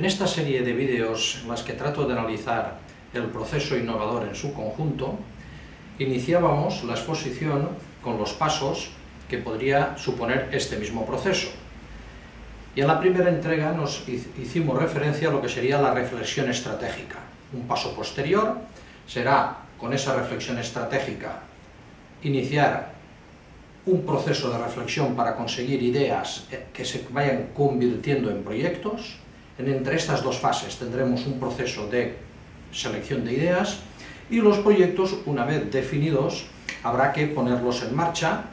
En esta serie de vídeos en las que trato de analizar el proceso innovador en su conjunto, iniciábamos la exposición con los pasos que podría suponer este mismo proceso. Y en la primera entrega nos hicimos referencia a lo que sería la reflexión estratégica. Un paso posterior será, con esa reflexión estratégica, iniciar un proceso de reflexión para conseguir ideas que se vayan convirtiendo en proyectos. Entre estas dos fases tendremos un proceso de selección de ideas y los proyectos, una vez definidos, habrá que ponerlos en marcha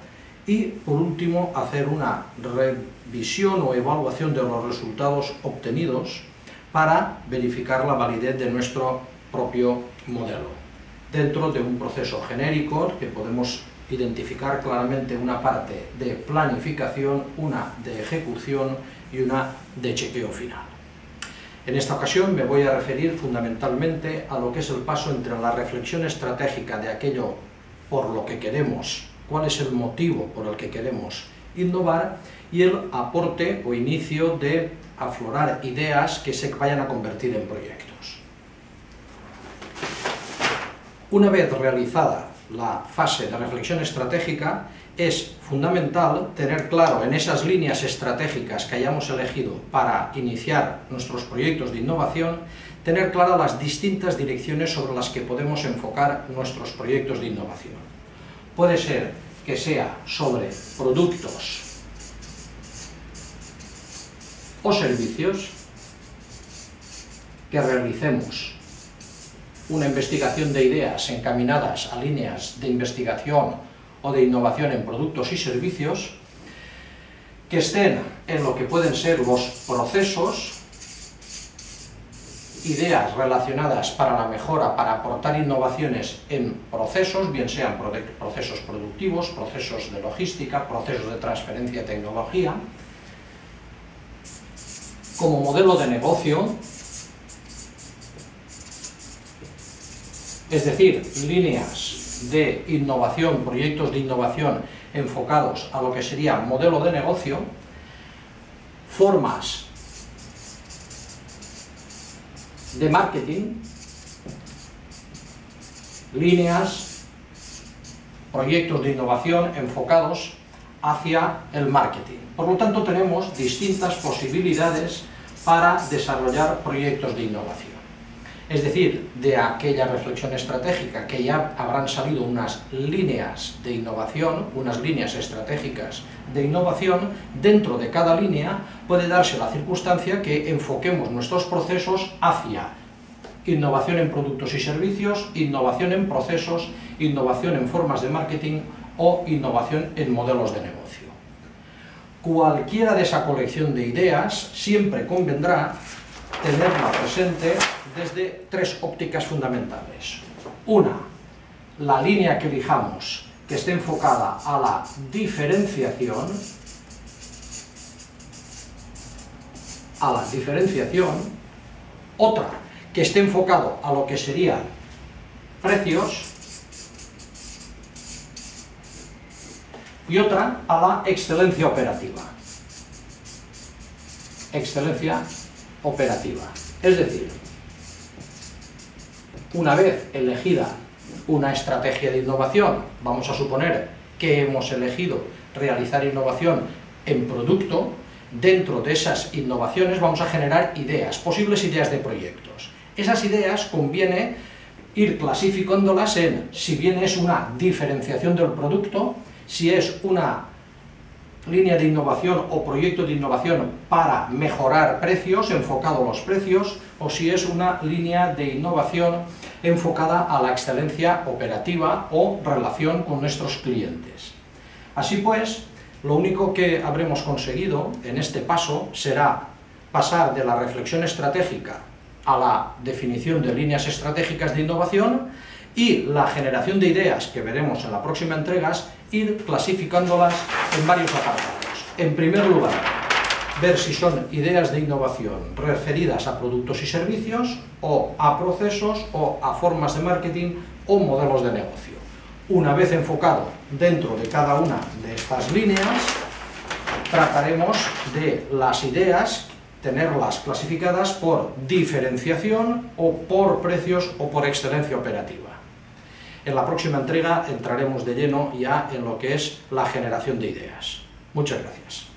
y, por último, hacer una revisión o evaluación de los resultados obtenidos para verificar la validez de nuestro propio modelo, dentro de un proceso genérico que podemos identificar claramente una parte de planificación, una de ejecución y una de chequeo final. En esta ocasión me voy a referir fundamentalmente a lo que es el paso entre la reflexión estratégica de aquello por lo que queremos, cuál es el motivo por el que queremos innovar y el aporte o inicio de aflorar ideas que se vayan a convertir en proyectos. Una vez realizada la fase de reflexión estratégica, es fundamental tener claro en esas líneas estratégicas que hayamos elegido para iniciar nuestros proyectos de innovación, tener claras las distintas direcciones sobre las que podemos enfocar nuestros proyectos de innovación. Puede ser que sea sobre productos o servicios que realicemos una investigación de ideas encaminadas a líneas de investigación o de innovación en productos y servicios, que estén en lo que pueden ser los procesos, ideas relacionadas para la mejora, para aportar innovaciones en procesos, bien sean procesos productivos, procesos de logística, procesos de transferencia de tecnología, como modelo de negocio, es decir, líneas de innovación, proyectos de innovación enfocados a lo que sería modelo de negocio, formas de marketing, líneas, proyectos de innovación enfocados hacia el marketing. Por lo tanto, tenemos distintas posibilidades para desarrollar proyectos de innovación. Es decir, de aquella reflexión estratégica que ya habrán salido unas líneas de innovación, unas líneas estratégicas de innovación, dentro de cada línea puede darse la circunstancia que enfoquemos nuestros procesos hacia innovación en productos y servicios, innovación en procesos, innovación en formas de marketing o innovación en modelos de negocio. Cualquiera de esa colección de ideas siempre convendrá tenerla presente desde tres ópticas fundamentales. Una, la línea que elijamos que esté enfocada a la diferenciación, a la diferenciación, otra que esté enfocado a lo que serían precios, y otra a la excelencia operativa. Excelencia operativa. Es decir, una vez elegida una estrategia de innovación, vamos a suponer que hemos elegido realizar innovación en producto, dentro de esas innovaciones vamos a generar ideas, posibles ideas de proyectos. Esas ideas conviene ir clasificándolas en si bien es una diferenciación del producto, si es una línea de innovación o proyecto de innovación para mejorar precios, enfocado a los precios, o si es una línea de innovación enfocada a la excelencia operativa o relación con nuestros clientes. Así pues, lo único que habremos conseguido en este paso será pasar de la reflexión estratégica a la definición de líneas estratégicas de innovación y la generación de ideas que veremos en la próxima entregas, ir clasificándolas en varios apartados. En primer lugar, ver si son ideas de innovación referidas a productos y servicios, o a procesos, o a formas de marketing, o modelos de negocio. Una vez enfocado dentro de cada una de estas líneas, trataremos de las ideas tenerlas clasificadas por diferenciación o por precios o por excelencia operativa. En la próxima entrega entraremos de lleno ya en lo que es la generación de ideas. Muchas gracias.